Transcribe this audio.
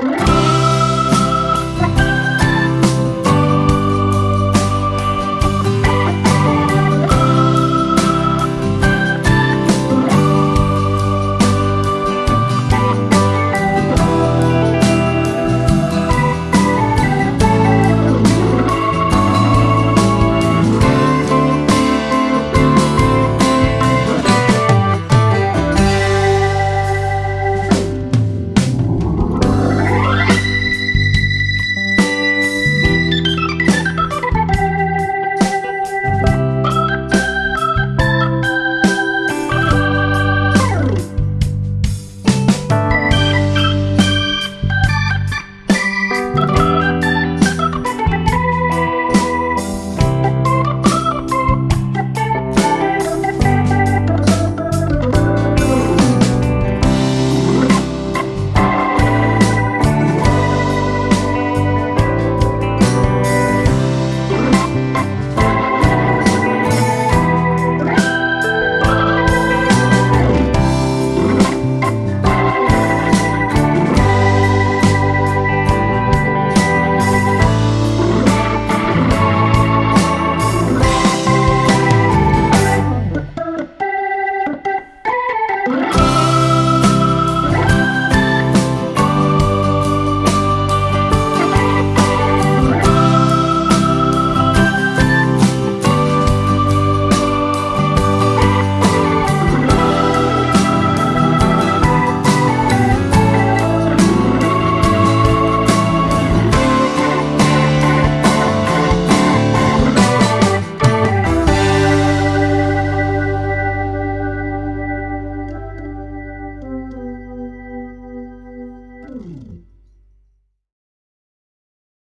Bye.